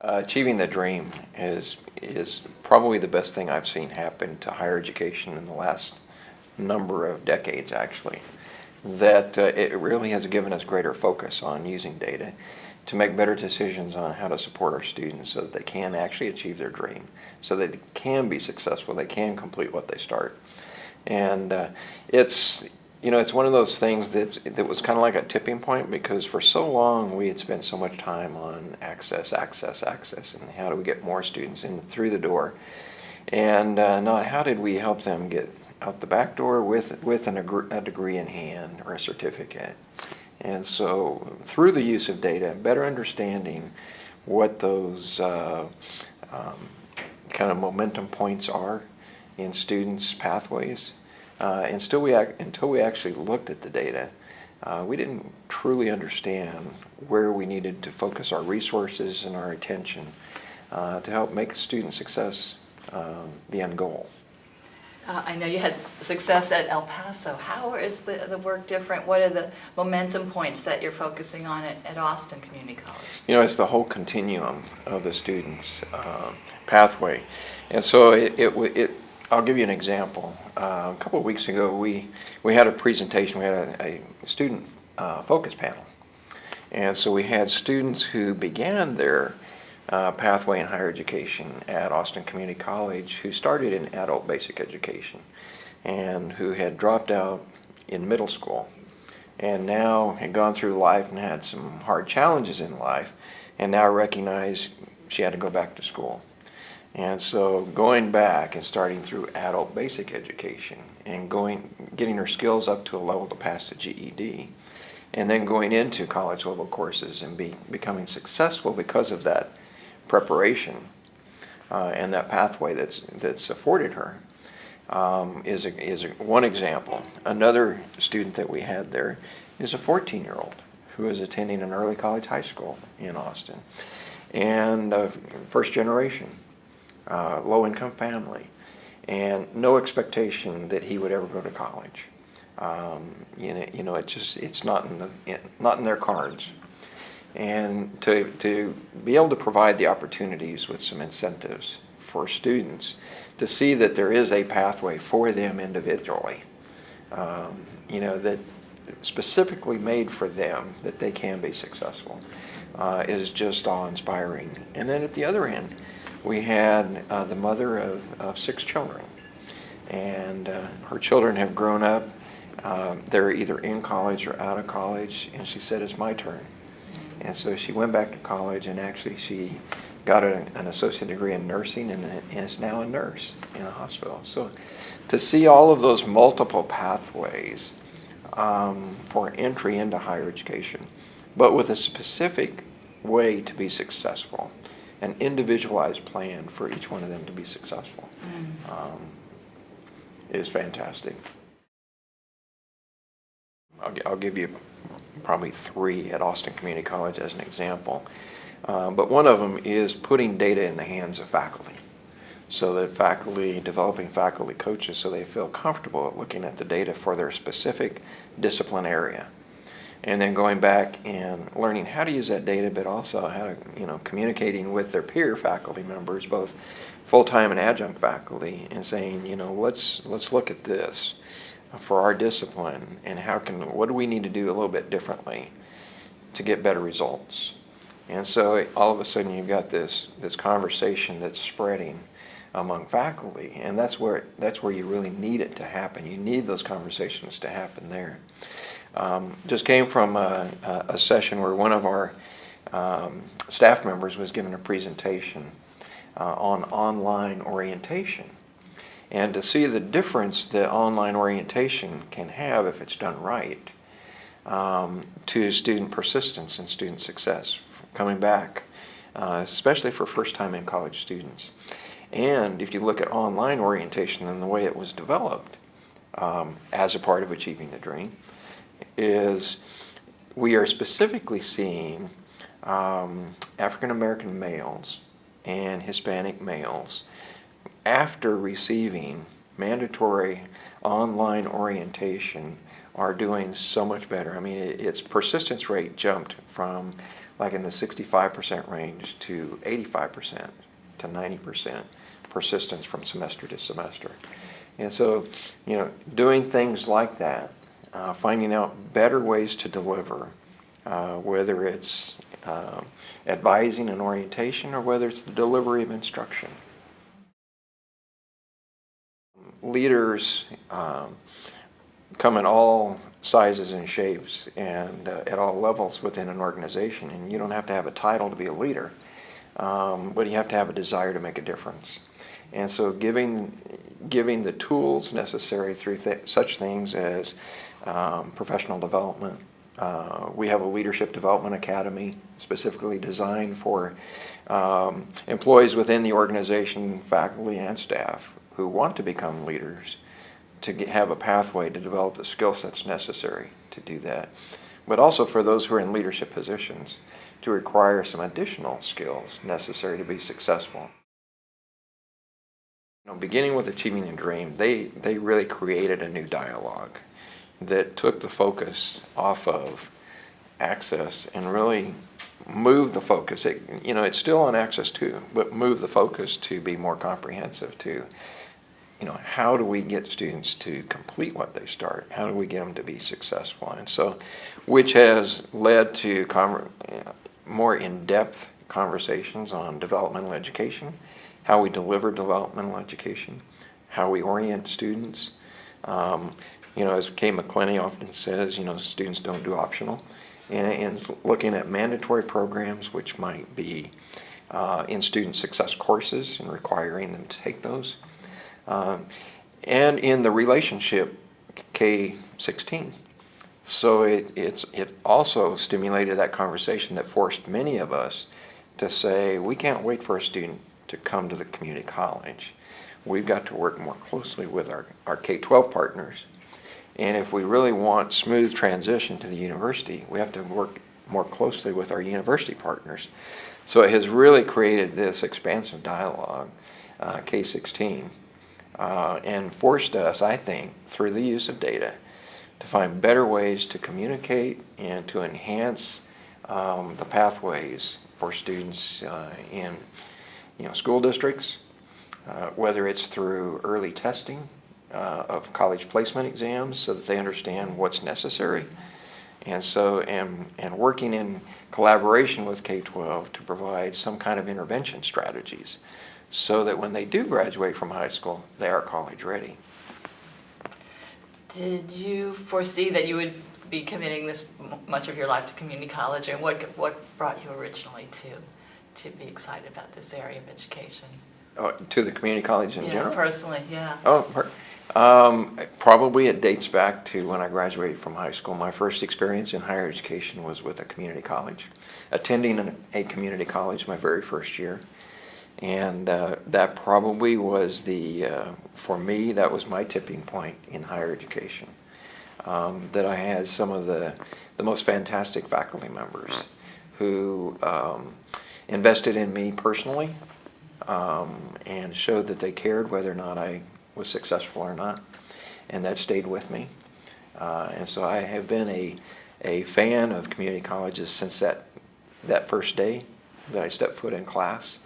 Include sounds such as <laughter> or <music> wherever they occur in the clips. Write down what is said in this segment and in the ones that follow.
Uh, achieving the dream is is probably the best thing I've seen happen to higher education in the last number of decades, actually. That uh, it really has given us greater focus on using data to make better decisions on how to support our students so that they can actually achieve their dream, so they can be successful, they can complete what they start. And uh, it's you know, it's one of those things that that was kind of like a tipping point because for so long we had spent so much time on access, access, access, and how do we get more students in through the door, and uh, not how did we help them get out the back door with with an, a degree in hand or a certificate. And so through the use of data, better understanding what those uh, um, kind of momentum points are in students' pathways uh, and still we until we actually looked at the data, uh, we didn't truly understand where we needed to focus our resources and our attention uh, to help make student success um, the end goal. Uh, I know you had success at El Paso. How is the, the work different? What are the momentum points that you're focusing on at, at Austin Community College? You know, it's the whole continuum of the student's uh, pathway. And so it, it, it I'll give you an example. Uh, a couple of weeks ago, we, we had a presentation. We had a, a student uh, focus panel. And so we had students who began their uh, pathway in higher education at Austin Community College who started in adult basic education and who had dropped out in middle school and now had gone through life and had some hard challenges in life and now recognized she had to go back to school. And so going back and starting through adult basic education and going, getting her skills up to a level to pass the GED, and then going into college level courses and be, becoming successful because of that preparation uh, and that pathway that's, that's afforded her um, is, a, is a, one example. Another student that we had there is a 14 year old who is attending an early college high school in Austin and uh, first generation uh, low-income family, and no expectation that he would ever go to college. Um, you know, you know, it's just it's not in the not in their cards, and to to be able to provide the opportunities with some incentives for students to see that there is a pathway for them individually. Um, you know that specifically made for them that they can be successful uh, is just awe-inspiring. And then at the other end, we had uh, the mother of, of six children. And uh, her children have grown up. Uh, they're either in college or out of college. And she said, it's my turn. And so she went back to college and actually she got a, an associate degree in nursing and, and is now a nurse in a hospital. So to see all of those multiple pathways um, for entry into higher education, but with a specific way to be successful an individualized plan for each one of them to be successful mm. um, is fantastic. I'll, I'll, give you probably three at Austin Community College as an example. Uh, but one of them is putting data in the hands of faculty so that faculty, developing faculty coaches so they feel comfortable looking at the data for their specific discipline area and then going back and learning how to use that data, but also how to, you know, communicating with their peer faculty members, both full-time and adjunct faculty, and saying, you know, let's let's look at this for our discipline, and how can what do we need to do a little bit differently to get better results. And so all of a sudden you've got this this conversation that's spreading among faculty, and that's where that's where you really need it to happen. You need those conversations to happen there. Um, just came from a, a, session where one of our um, staff members was given a presentation uh, on online orientation. And to see the difference that online orientation can have if it's done right um, to student persistence and student success, coming back, uh, especially for first-time in college students. And if you look at online orientation and the way it was developed um, as a part of Achieving the Dream, is we are specifically seeing um, African American males and Hispanic males after receiving mandatory online orientation are doing so much better. I mean, it, its persistence rate jumped from like in the 65% range to 85% to 90% persistence from semester to semester. And so, you know, doing things like that, uh, finding out better ways to deliver, uh, whether it's uh, advising and orientation or whether it's the delivery of instruction. Leaders um, come in all sizes and shapes and uh, at all levels within an organization. And you don't have to have a title to be a leader, um, but you have to have a desire to make a difference. And so giving, giving the tools necessary through th such things as um, professional development. Uh, we have a leadership development academy specifically designed for um, employees within the organization, faculty and staff who want to become leaders to get, have a pathway to develop the skill sets necessary to do that. But also for those who are in leadership positions to require some additional skills necessary to be successful. Know, beginning with Achieving the Dream, they, they really created a new dialogue that took the focus off of access and really moved the focus. It, you know, it's still on access too, but moved the focus to be more comprehensive to you know, how do we get students to complete what they start? How do we get them to be successful? And so, which has led to more in-depth conversations on developmental education, how we deliver developmental education, how we orient students. Um, you know, as Kay McClenney often says, you know, students don't do optional. And, and looking at mandatory programs, which might be uh, in student success courses and requiring them to take those um, and in the relationship K-16. So it, it's, it also stimulated that conversation that forced many of us to say, we can't wait for a student to come to the community college. We've got to work more closely with our, our K-12 partners. And if we really want smooth transition to the university, we have to work more closely with our university partners. So it has really created this expansive dialogue, uh, K-16, uh, and forced us, I think, through the use of data, to find better ways to communicate and to enhance um, the pathways for students uh, in you know, school districts, uh, whether it's through early testing uh, of college placement exams so that they understand what's necessary, and so, and, and working in collaboration with K-12 to provide some kind of intervention strategies so that when they do graduate from high school, they are college ready. Did you foresee that you would be committing this much of your life to community college, and what what brought you originally to to be excited about this area of education? Oh, to the community college in yeah, general? personally, yeah. Oh, um, probably it dates back to when I graduated from high school. My first experience in higher education was with a community college, attending an, a community college my very first year. And uh, that probably was the, uh, for me, that was my tipping point in higher education. Um, that I had some of the, the most fantastic faculty members who um, invested in me personally um, and showed that they cared whether or not I was successful or not. And that stayed with me. Uh, and so I have been a, a fan of community colleges since that, that first day that I stepped foot in class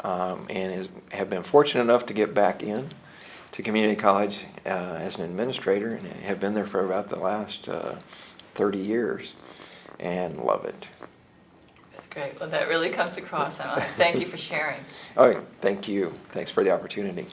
um, and is, have been fortunate enough to get back in to community college uh, as an administrator and have been there for about the last uh, 30 years and love it. Great. Well, that really comes across. Thank you for sharing. <laughs> Oh, thank you. Thanks for the opportunity.